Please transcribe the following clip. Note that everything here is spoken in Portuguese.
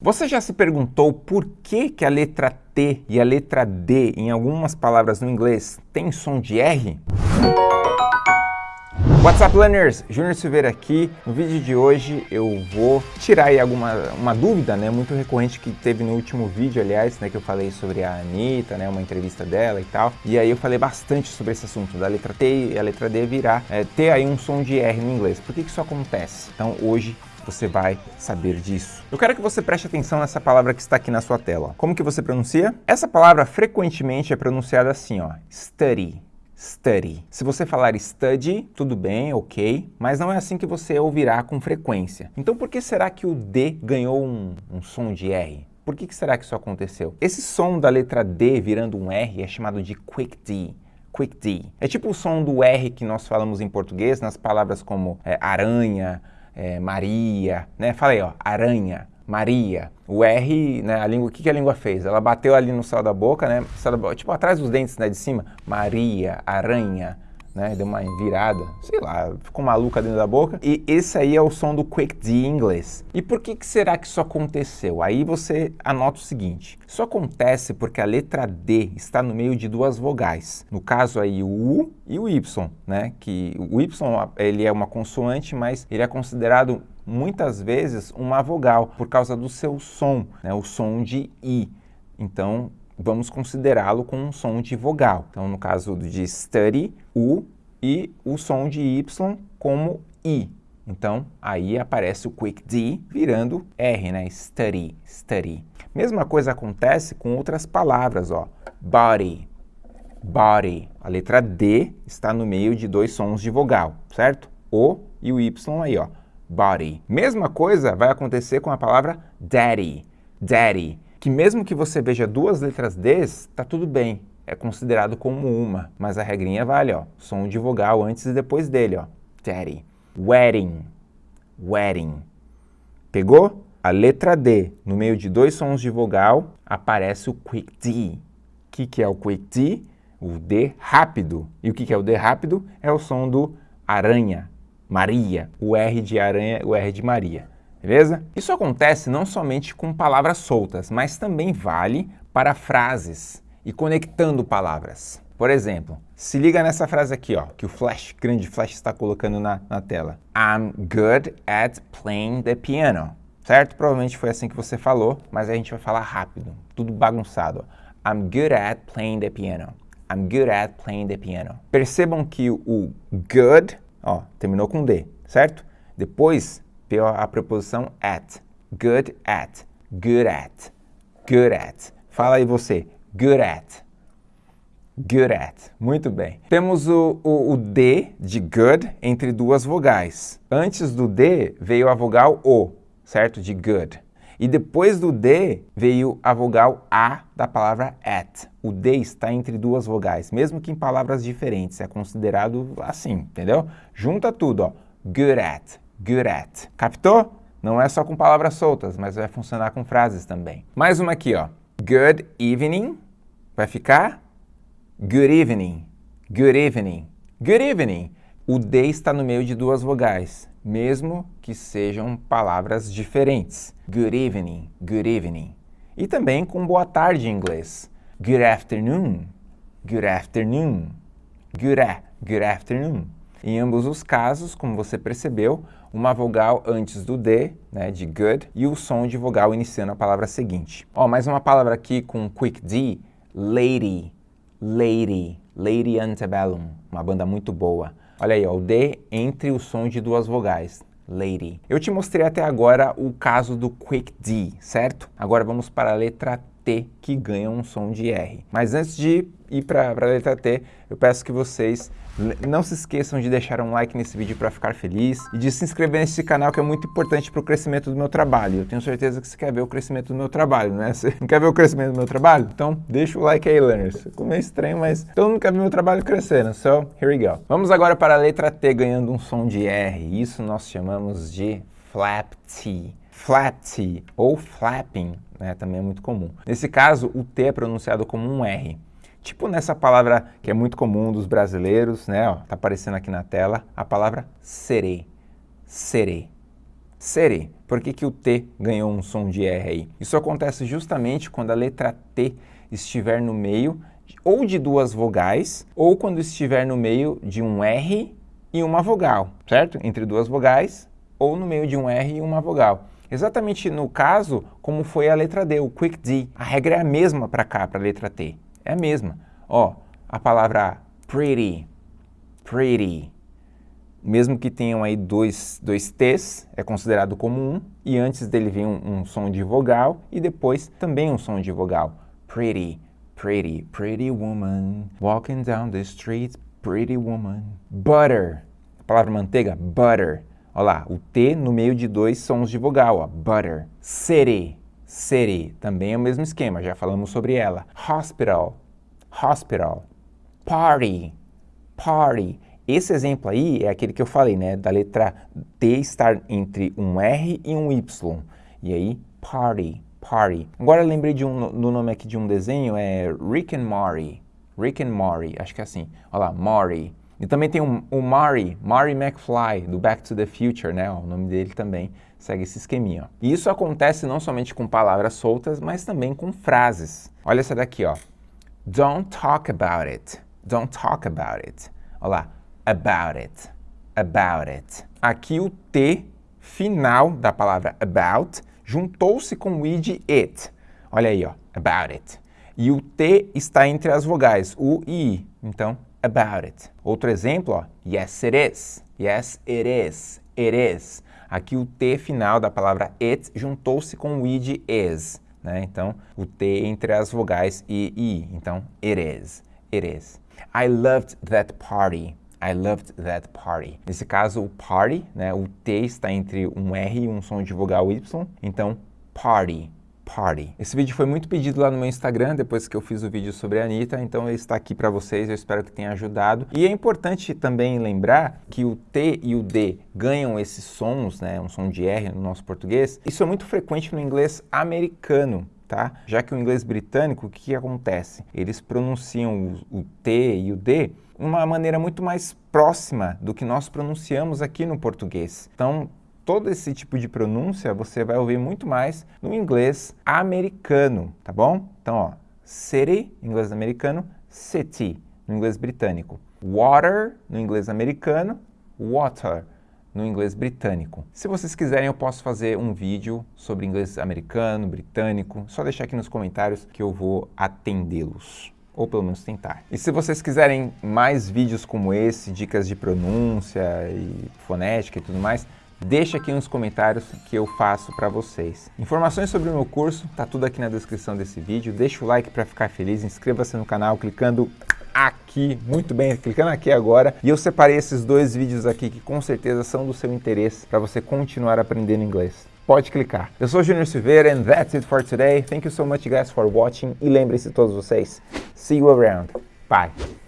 Você já se perguntou por que, que a letra T e a letra D em algumas palavras no inglês tem som de R? What's up, learners? Júnior Silveira aqui. No vídeo de hoje eu vou tirar aí alguma uma dúvida, né, muito recorrente que teve no último vídeo, aliás, né, que eu falei sobre a Anitta, né, uma entrevista dela e tal. E aí eu falei bastante sobre esse assunto da letra T e a letra D virar, é, ter aí um som de R no inglês. Por que, que isso acontece? Então hoje você vai saber disso. Eu quero que você preste atenção nessa palavra que está aqui na sua tela. Como que você pronuncia? Essa palavra frequentemente é pronunciada assim, ó, study. Study. Se você falar study, tudo bem, ok, mas não é assim que você ouvirá com frequência. Então por que será que o D ganhou um, um som de R? Por que, que será que isso aconteceu? Esse som da letra D virando um R é chamado de quick D. Quick D. É tipo o som do R que nós falamos em português nas palavras como é, aranha, é, Maria, né? Falei, ó, aranha, Maria. O R, né, a língua, o que, que a língua fez? Ela bateu ali no céu da boca, né? Tipo, atrás dos dentes, né, de cima. Maria, aranha, né? Deu uma virada, sei lá, ficou maluca dentro da boca. E esse aí é o som do Quick D em inglês. E por que, que será que isso aconteceu? Aí você anota o seguinte, isso acontece porque a letra D está no meio de duas vogais. No caso aí o U e o Y, né? Que o Y ele é uma consoante, mas ele é considerado muitas vezes uma vogal por causa do seu som, né? o som de I. Então, vamos considerá-lo com um som de vogal. Então, no caso de study, U, e o som de Y como I. Então, aí aparece o quick D virando R, né? Study, study. Mesma coisa acontece com outras palavras, ó. Body, body. A letra D está no meio de dois sons de vogal, certo? O e o Y aí, ó. Body. Mesma coisa vai acontecer com a palavra daddy, daddy que mesmo que você veja duas letras Ds, tá tudo bem, é considerado como uma, mas a regrinha vale, ó, som de vogal antes e depois dele, ó, daddy. Wedding, wedding. Pegou? A letra D, no meio de dois sons de vogal, aparece o quick D. O que, que é o quick D? O D rápido. E o que, que é o D rápido? É o som do aranha, Maria. O R de aranha, o R de Maria beleza? Isso acontece não somente com palavras soltas, mas também vale para frases e conectando palavras. Por exemplo, se liga nessa frase aqui, ó, que o Flash, grande Flash, está colocando na, na tela. I'm good at playing the piano. Certo? Provavelmente foi assim que você falou, mas a gente vai falar rápido, tudo bagunçado. I'm good at playing the piano. I'm good at playing the piano. Percebam que o good, ó, terminou com D, certo? Depois a preposição at. Good at, good at, good at. Fala aí você, good at, good at. Muito bem. Temos o, o, o, D de good entre duas vogais. Antes do D veio a vogal O, certo? De good. E depois do D veio a vogal A da palavra at. O D está entre duas vogais, mesmo que em palavras diferentes. É considerado assim, entendeu? Junta tudo, ó. Good at, good at. Captou? Não é só com palavras soltas, mas vai funcionar com frases também. Mais uma aqui, ó. Good evening. Vai ficar good evening. Good evening. Good evening. O D está no meio de duas vogais, mesmo que sejam palavras diferentes. Good evening, good evening. E também com boa tarde em inglês. Good afternoon, good afternoon. Good, a, good afternoon. Em ambos os casos, como você percebeu, uma vogal antes do D, né, de good, e o som de vogal iniciando a palavra seguinte. Ó, mais uma palavra aqui com quick D, lady, lady, Lady Antebellum, uma banda muito boa. Olha aí, ó, o D entre o som de duas vogais, lady. Eu te mostrei até agora o caso do quick D, certo? Agora vamos para a letra T, que ganha um som de R. Mas antes de ir para a letra T, eu peço que vocês não se esqueçam de deixar um like nesse vídeo para ficar feliz e de se inscrever nesse canal que é muito importante para o crescimento do meu trabalho. Eu tenho certeza que você quer ver o crescimento do meu trabalho, né? Você não quer ver o crescimento do meu trabalho? Então deixa o like aí, learners. Ficou meio estranho, mas todo mundo quer ver meu trabalho crescendo. So, here we go. Vamos agora para a letra T ganhando um som de R. Isso nós chamamos de flap T. Flap T ou flapping, né? Também é muito comum. Nesse caso, o T é pronunciado como um R. Tipo nessa palavra que é muito comum dos brasileiros, né? Ó, tá aparecendo aqui na tela, a palavra serei. Serei. city. Por que, que o T ganhou um som de R aí? Isso acontece justamente quando a letra T estiver no meio ou de duas vogais, ou quando estiver no meio de um R e uma vogal, certo? Entre duas vogais, ou no meio de um R e uma vogal. Exatamente no caso, como foi a letra D, o quick D. A regra é a mesma para cá, para a letra T. É a mesma. Ó, a palavra pretty, pretty, mesmo que tenham aí dois, dois T's, é considerado como um, e antes dele vem um, um som de vogal e depois também um som de vogal. Pretty, pretty, pretty woman, walking down the street, pretty woman. Butter, a palavra manteiga, butter. Olha lá, o T no meio de dois sons de vogal, ó, butter. City, city, também é o mesmo esquema, já falamos sobre ela. Hospital, hospital. Party, party. Esse exemplo aí é aquele que eu falei, né, da letra T estar entre um R e um Y. E aí, party, party. Agora eu lembrei de um, do nome aqui de um desenho, é Rick and Morty. Rick and Morty, acho que é assim. Olha lá, Morty. E também tem o, o Marty McFly, do Back to the Future, né? o nome dele também segue esse esqueminha. E isso acontece não somente com palavras soltas, mas também com frases. Olha essa daqui, ó. Don't talk about it. Don't talk about it. Olha lá, about it, about it. Aqui o T final da palavra about juntou-se com o id it. Olha aí, ó, about it. E o T está entre as vogais, o e i. Então, about it. Outro exemplo, ó, yes it is. Yes it is. It is. Aqui o T final da palavra it juntou-se com o id is. Né? Então, o T entre as vogais e i. Então, it is. It is. I loved that party. I loved that party. Nesse caso, o party, né, o T está entre um R e um som de vogal Y, então party, party. Esse vídeo foi muito pedido lá no meu Instagram, depois que eu fiz o vídeo sobre a Anitta, então ele está aqui para vocês, eu espero que tenha ajudado. E é importante também lembrar que o T e o D ganham esses sons, né, um som de R no nosso português, isso é muito frequente no inglês americano, Tá? Já que o inglês britânico, o que, que acontece? Eles pronunciam o, o, T e o D de uma maneira muito mais próxima do que nós pronunciamos aqui no português. Então, todo esse tipo de pronúncia você vai ouvir muito mais no inglês americano, tá bom? Então, ó, city, inglês americano, city, no inglês britânico. Water, no inglês americano, water no inglês britânico. Se vocês quiserem, eu posso fazer um vídeo sobre inglês americano, britânico. Só deixar aqui nos comentários que eu vou atendê-los ou pelo menos tentar. E se vocês quiserem mais vídeos como esse, dicas de pronúncia e fonética e tudo mais, deixa aqui nos comentários que eu faço para vocês. Informações sobre o meu curso, tá tudo aqui na descrição desse vídeo. Deixa o like para ficar feliz, inscreva-se no canal clicando aqui, muito bem, clicando aqui agora. E eu separei esses dois vídeos aqui que com certeza são do seu interesse para você continuar aprendendo inglês. Pode clicar. Eu sou Junior Silveira and that's it for today. Thank you so much guys for watching e lembre-se todos vocês, see you around. Bye.